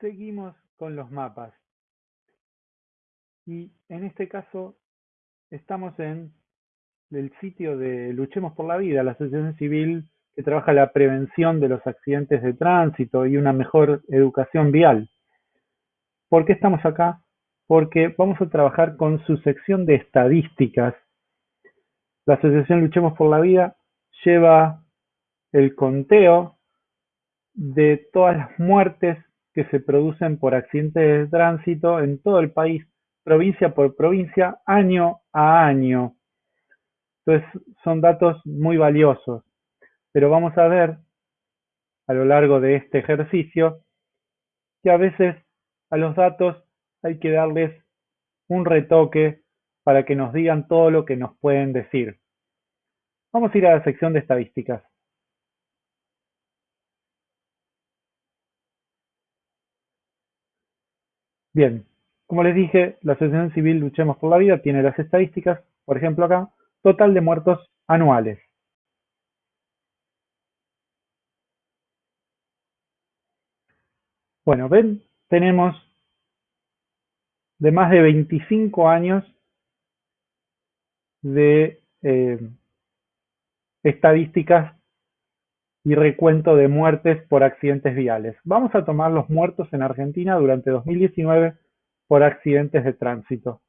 Seguimos con los mapas. Y en este caso estamos en el sitio de Luchemos por la Vida, la asociación civil que trabaja la prevención de los accidentes de tránsito y una mejor educación vial. ¿Por qué estamos acá? Porque vamos a trabajar con su sección de estadísticas. La asociación Luchemos por la Vida lleva el conteo de todas las muertes que se producen por accidentes de tránsito en todo el país, provincia por provincia, año a año. Entonces son datos muy valiosos, pero vamos a ver a lo largo de este ejercicio que a veces a los datos hay que darles un retoque para que nos digan todo lo que nos pueden decir. Vamos a ir a la sección de estadísticas. Bien, como les dije, la Asociación Civil Luchemos por la Vida tiene las estadísticas, por ejemplo acá, total de muertos anuales. Bueno, ven, tenemos de más de 25 años de eh, estadísticas y recuento de muertes por accidentes viales. Vamos a tomar los muertos en Argentina durante 2019 por accidentes de tránsito.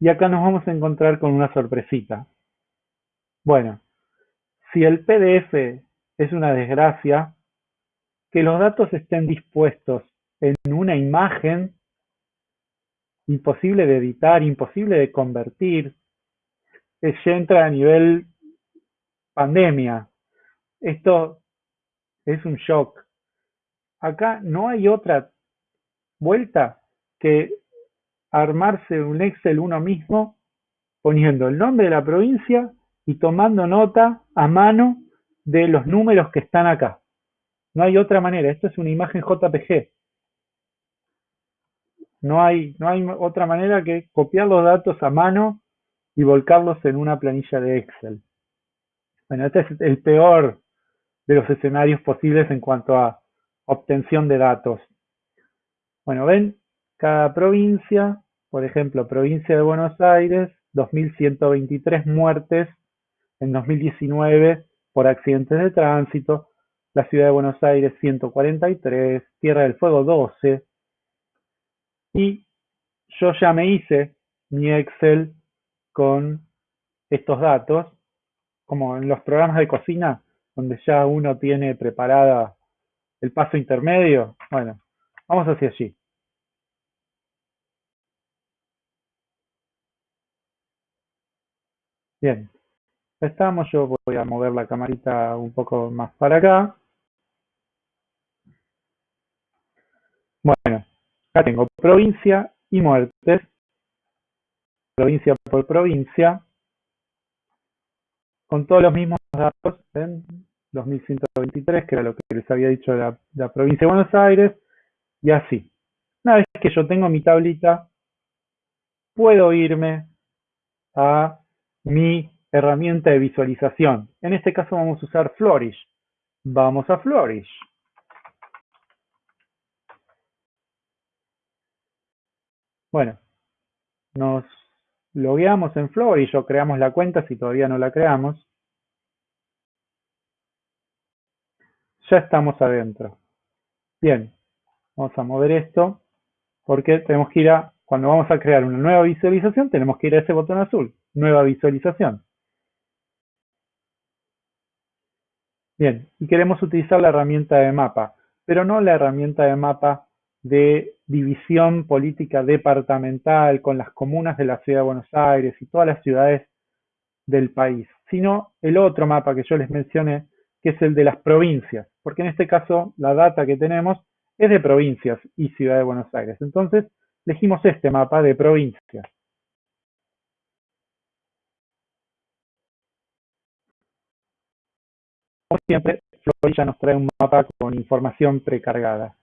Y acá nos vamos a encontrar con una sorpresita. Bueno, si el PDF es una desgracia, que los datos estén dispuestos en una imagen imposible de editar, imposible de convertir, ya entra a nivel pandemia. Esto es un shock. Acá no hay otra vuelta que armarse un Excel uno mismo poniendo el nombre de la provincia y tomando nota a mano de los números que están acá. No hay otra manera. Esto es una imagen JPG. No hay, no hay otra manera que copiar los datos a mano y volcarlos en una planilla de Excel. Bueno, este es el peor de los escenarios posibles en cuanto a obtención de datos. Bueno, ven, cada provincia, por ejemplo, provincia de Buenos Aires, 2.123 muertes en 2019 por accidentes de tránsito, la ciudad de Buenos Aires 143, Tierra del Fuego 12, y yo ya me hice mi Excel con estos datos como en los programas de cocina, donde ya uno tiene preparada el paso intermedio. Bueno, vamos hacia allí. Bien, estamos, yo voy a mover la camarita un poco más para acá. Bueno, acá tengo provincia y muertes, provincia por provincia, con todos los mismos datos, en 2123, que era lo que les había dicho la, provincia de Buenos Aires, y así. Una vez que yo tengo mi tablita, puedo irme a mi herramienta de visualización. En este caso vamos a usar Flourish. Vamos a Flourish. Bueno, nos logueamos en Flourish o creamos la cuenta si todavía no la creamos. Ya estamos adentro. Bien, vamos a mover esto porque tenemos que ir a, cuando vamos a crear una nueva visualización, tenemos que ir a ese botón azul, nueva visualización. Bien, y queremos utilizar la herramienta de mapa, pero no la herramienta de mapa de división política departamental con las comunas de la ciudad de Buenos Aires y todas las ciudades del país, sino el otro mapa que yo les mencioné, que es el de las provincias, porque en este caso la data que tenemos es de provincias y ciudad de Buenos Aires. Entonces, elegimos este mapa de provincias. Como siempre, Florilla nos trae un mapa con información precargada.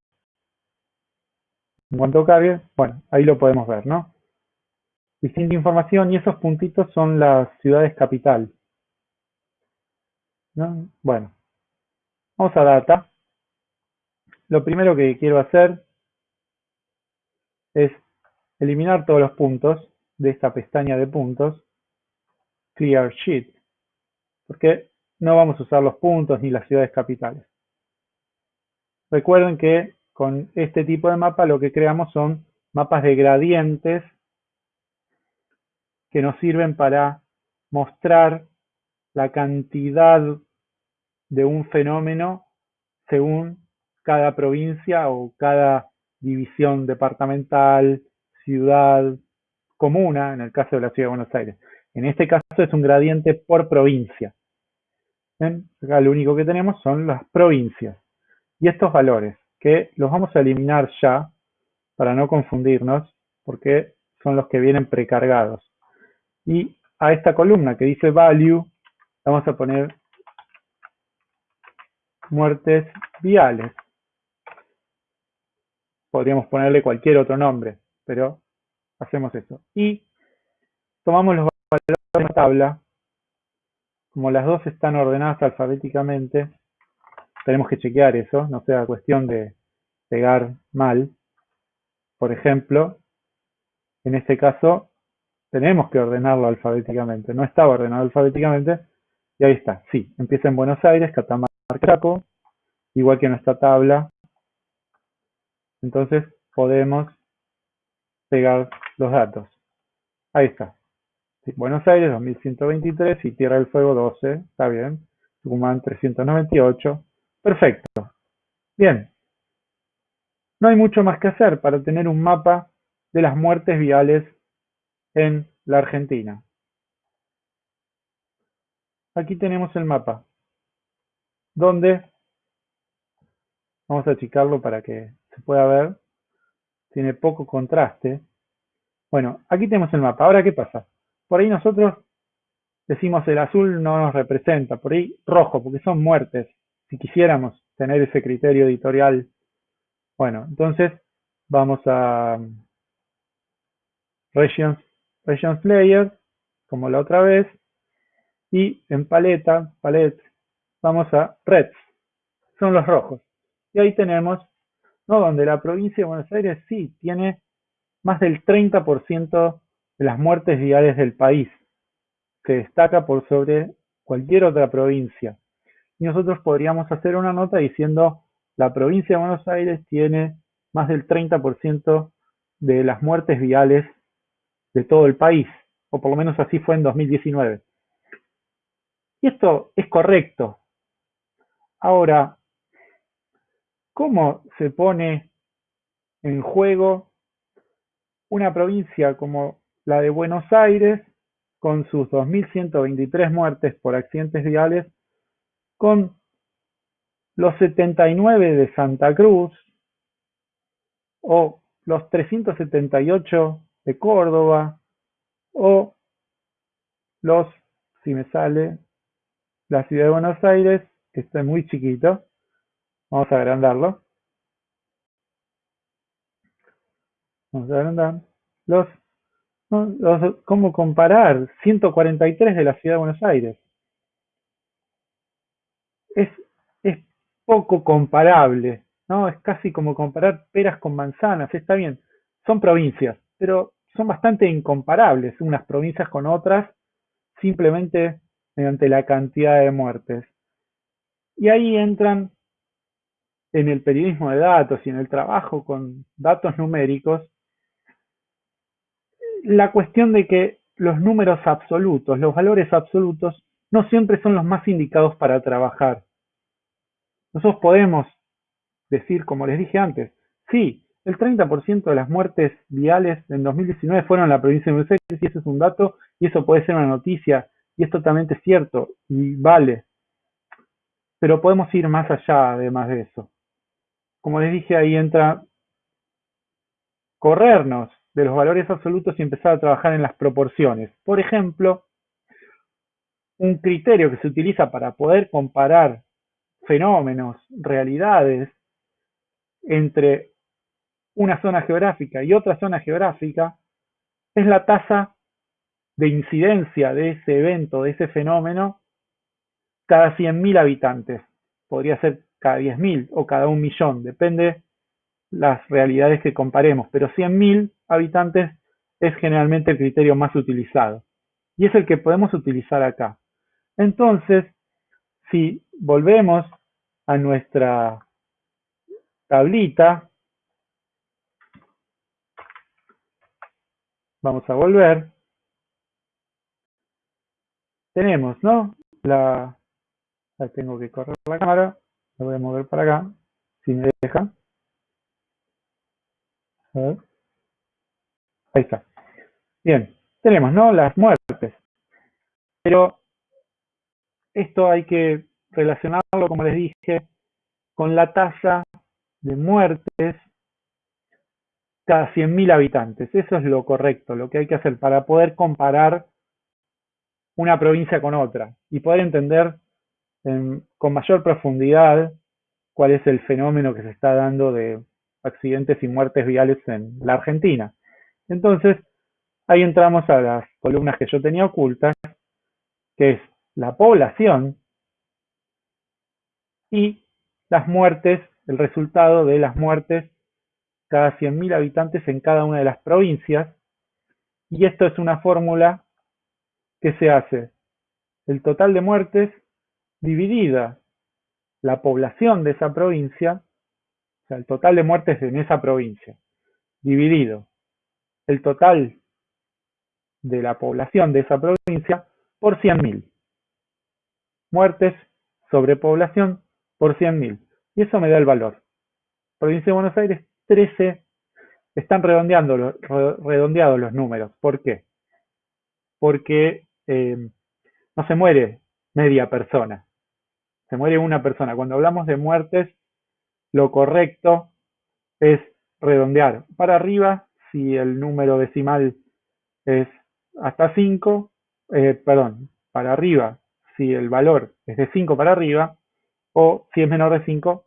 En cuanto cargue, bueno, ahí lo podemos ver, ¿no? Distinta información y esos puntitos son las ciudades capital. ¿No? Bueno, vamos a data. lo primero que quiero hacer es eliminar todos los puntos de esta pestaña de puntos, Clear Sheet, porque no vamos a usar los puntos ni las ciudades capitales. Recuerden que con este tipo de mapa lo que creamos son mapas de gradientes que nos sirven para mostrar la cantidad de un fenómeno según cada provincia o cada división departamental, ciudad, comuna, en el caso de la Ciudad de Buenos Aires. En este caso es un gradiente por provincia. Acá lo único que tenemos son las provincias. Y estos valores, que los vamos a eliminar ya, para no confundirnos, porque son los que vienen precargados. Y a esta columna que dice value, vamos a poner muertes viales. Podríamos ponerle cualquier otro nombre, pero hacemos eso. Y tomamos los valores de la tabla, como las dos están ordenadas alfabéticamente, tenemos que chequear eso, no sea cuestión de pegar mal. Por ejemplo, en este caso tenemos que ordenarlo alfabéticamente, no estaba ordenado alfabéticamente, y ahí está, sí, empieza en Buenos Aires, Catamarca, Chaco, igual que en esta tabla, entonces podemos pegar los datos. Ahí está. Buenos Aires 2123 y Tierra del Fuego 12, está bien. Tucumán 398, perfecto. Bien, no hay mucho más que hacer para tener un mapa de las muertes viales en la Argentina. Aquí tenemos el mapa, donde, vamos a achicarlo para que se pueda ver, tiene poco contraste. Bueno, aquí tenemos el mapa. Ahora, ¿qué pasa? Por ahí nosotros decimos el azul no nos representa, por ahí rojo, porque son muertes. Si quisiéramos tener ese criterio editorial, bueno, entonces vamos a Regions, Regions como la otra vez, y en paleta, palette, vamos a Reds, son los rojos. Y ahí tenemos, ¿no? Donde la provincia de Buenos Aires sí tiene más del 30% de las muertes viales del país. Se destaca por sobre cualquier otra provincia. Y nosotros podríamos hacer una nota diciendo la provincia de Buenos Aires tiene más del 30% de las muertes viales de todo el país, o por lo menos así fue en 2019. Y esto es correcto. Ahora, ¿cómo se pone en juego una provincia como la de Buenos Aires, con sus 2.123 muertes por accidentes viales, con los 79 de Santa Cruz, o los 378 de Córdoba, o los, si me sale, la ciudad de Buenos Aires, está muy chiquito, vamos a agrandarlo, vamos a agrandar, los ¿Cómo comparar 143 de la ciudad de Buenos Aires? Es, es poco comparable, ¿no? Es casi como comparar peras con manzanas, está bien, son provincias, pero son bastante incomparables unas provincias con otras, simplemente mediante la cantidad de muertes. Y ahí entran en el periodismo de datos y en el trabajo con datos numéricos la cuestión de que los números absolutos, los valores absolutos, no siempre son los más indicados para trabajar. Nosotros podemos decir, como les dije antes, sí, el 30% de las muertes viales en 2019 fueron en la provincia de Buenos Aires y ese es un dato y eso puede ser una noticia y es totalmente cierto y vale. Pero podemos ir más allá además de eso. Como les dije, ahí entra corrernos de los valores absolutos y empezar a trabajar en las proporciones. Por ejemplo, un criterio que se utiliza para poder comparar fenómenos, realidades, entre una zona geográfica y otra zona geográfica, es la tasa de incidencia de ese evento, de ese fenómeno, cada 100.000 habitantes. Podría ser cada 10.000 o cada un millón, depende las realidades que comparemos, pero 100.000 habitantes es generalmente el criterio más utilizado y es el que podemos utilizar acá. Entonces, si volvemos a nuestra tablita, vamos a volver, tenemos, ¿no? La, tengo que correr la cámara, la voy a mover para acá, si me deja. Ahí está. Bien, tenemos, ¿no? Las muertes. Pero esto hay que relacionarlo, como les dije, con la tasa de muertes cada 100.000 habitantes. Eso es lo correcto, lo que hay que hacer para poder comparar una provincia con otra y poder entender con mayor profundidad cuál es el fenómeno que se está dando de accidentes y muertes viales en la Argentina. Entonces, ahí entramos a las columnas que yo tenía ocultas, que es la población y las muertes, el resultado de las muertes cada 100.000 habitantes en cada una de las provincias. Y esto es una fórmula que se hace el total de muertes dividida la población de esa provincia, o sea, el total de muertes en esa provincia, dividido el total de la población de esa provincia por 100.000. Muertes sobre población por 100.000. Y eso me da el valor. Provincia de Buenos Aires, 13. Están redondeando, redondeados los números. ¿Por qué? Porque eh, no se muere media persona. Se muere una persona. Cuando hablamos de muertes, lo correcto es redondear para arriba si el número decimal es hasta 5, eh, perdón, para arriba si el valor es de 5 para arriba, o si es menor de 5,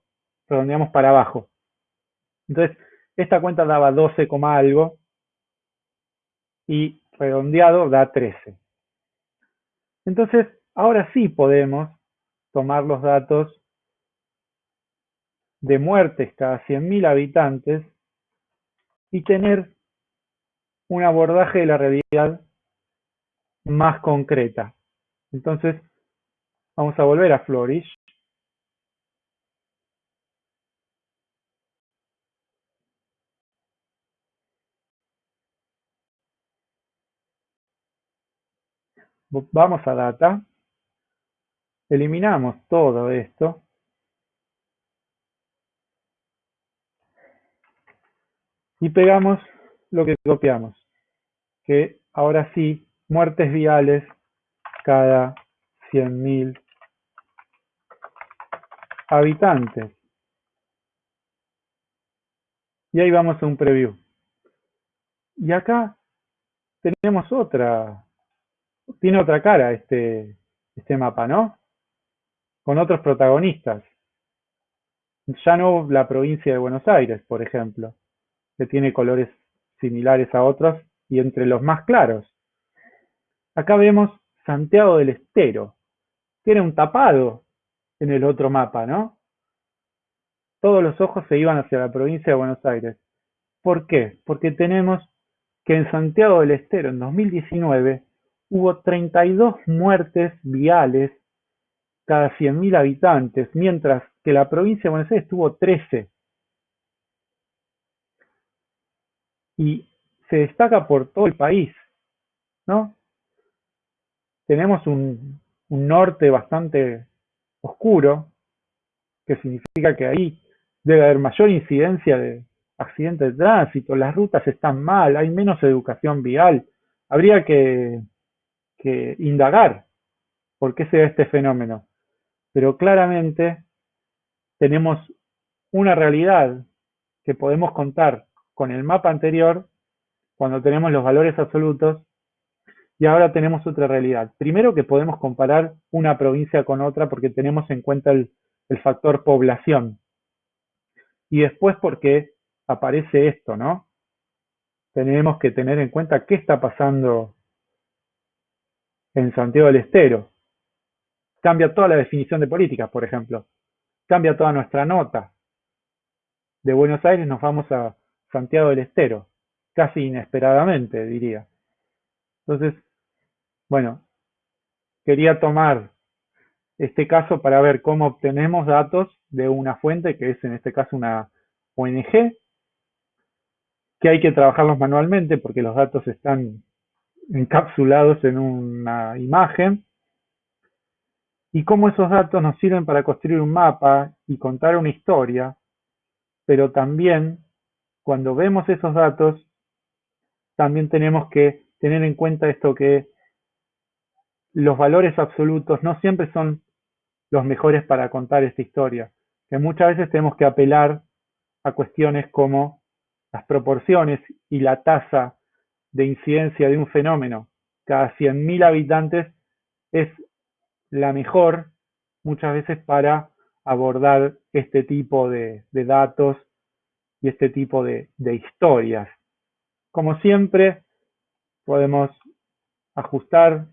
redondeamos para abajo. Entonces, esta cuenta daba 12, algo y redondeado da 13. Entonces, ahora sí podemos tomar los datos de muertes cada 100.000 habitantes y tener un abordaje de la realidad más concreta. Entonces, vamos a volver a Flourish. Vamos a Data. Eliminamos todo esto. Y pegamos lo que copiamos. Que ahora sí, muertes viales cada 100.000 habitantes. Y ahí vamos a un preview. Y acá tenemos otra, tiene otra cara este, este mapa, ¿no? Con otros protagonistas. Ya no la provincia de Buenos Aires, por ejemplo, que tiene colores similares a otros y entre los más claros. Acá vemos Santiago del Estero. Tiene un tapado en el otro mapa, ¿no? Todos los ojos se iban hacia la provincia de Buenos Aires. ¿Por qué? Porque tenemos que en Santiago del Estero en 2019 hubo 32 muertes viales cada 100.000 habitantes, mientras que la provincia de Buenos Aires tuvo 13. Y se destaca por todo el país, ¿no? Tenemos un, un norte bastante oscuro, que significa que ahí debe haber mayor incidencia de accidentes de tránsito, las rutas están mal, hay menos educación vial. Habría que, que indagar por qué se da este fenómeno. Pero claramente tenemos una realidad que podemos contar con el mapa anterior cuando tenemos los valores absolutos y ahora tenemos otra realidad. Primero que podemos comparar una provincia con otra porque tenemos en cuenta el, factor población. Y después porque aparece esto, ¿no? Tenemos que tener en cuenta qué está pasando en Santiago del Estero. Cambia toda la definición de políticas, por ejemplo. cambia toda nuestra nota. De Buenos Aires nos vamos a Santiago del Estero, casi inesperadamente, diría. Entonces, bueno, quería tomar este caso para ver cómo obtenemos datos de una fuente, que es en este caso una ONG, que hay que trabajarlos manualmente porque los datos están encapsulados en una imagen, y cómo esos datos nos sirven para construir un mapa y contar una historia, pero también cuando vemos esos datos, también tenemos que tener en cuenta esto que los valores absolutos no siempre son los mejores para contar esta historia, que muchas veces tenemos que apelar a cuestiones como las proporciones y la tasa de incidencia de un fenómeno cada 100.000 habitantes es la mejor muchas veces para abordar este tipo de, datos y este tipo de, historias. Como siempre, podemos ajustar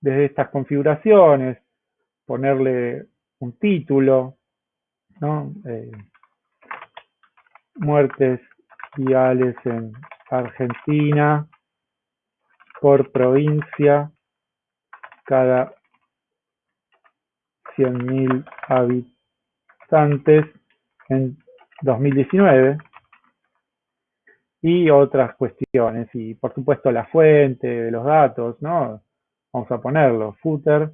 desde estas configuraciones, ponerle un título, ¿no? Eh, muertes viales en Argentina por provincia cada 100.000 habitantes en 2019 y otras cuestiones y por supuesto la fuente de los datos, ¿no? Vamos a ponerlo, footer,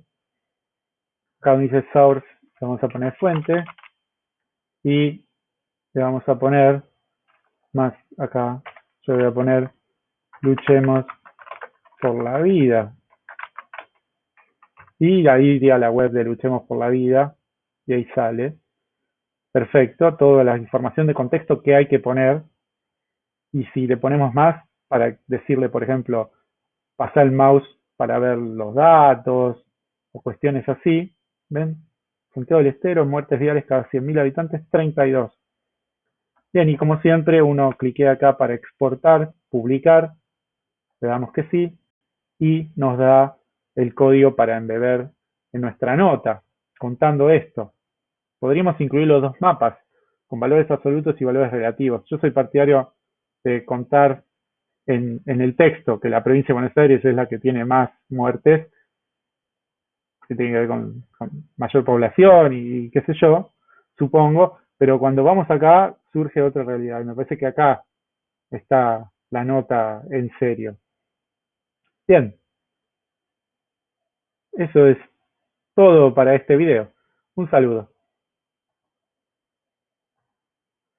acá dice source, vamos a poner fuente. Y le vamos a poner más acá, yo voy a poner luchemos por la vida y ahí iría a la web de luchemos por la vida y ahí sale perfecto, toda la información de contexto que hay que poner y si le ponemos más para decirle, por ejemplo, pasar el mouse para ver los datos o cuestiones así, ¿ven? Santiago del Estero, muertes viales cada 100.000 habitantes, 32. Bien, y como siempre, uno cliquea acá para exportar, publicar, le damos que sí, y nos da el código para embeber en nuestra nota, contando esto. Podríamos incluir los dos mapas, con valores absolutos y valores relativos. Yo soy partidario de contar en, el texto que la provincia de Buenos Aires es la que tiene más muertes, que tiene que ver con, mayor población y, qué sé yo, supongo, pero cuando vamos acá surge otra realidad y me parece que acá está la nota en serio. Bien, eso es todo para este video. Un saludo.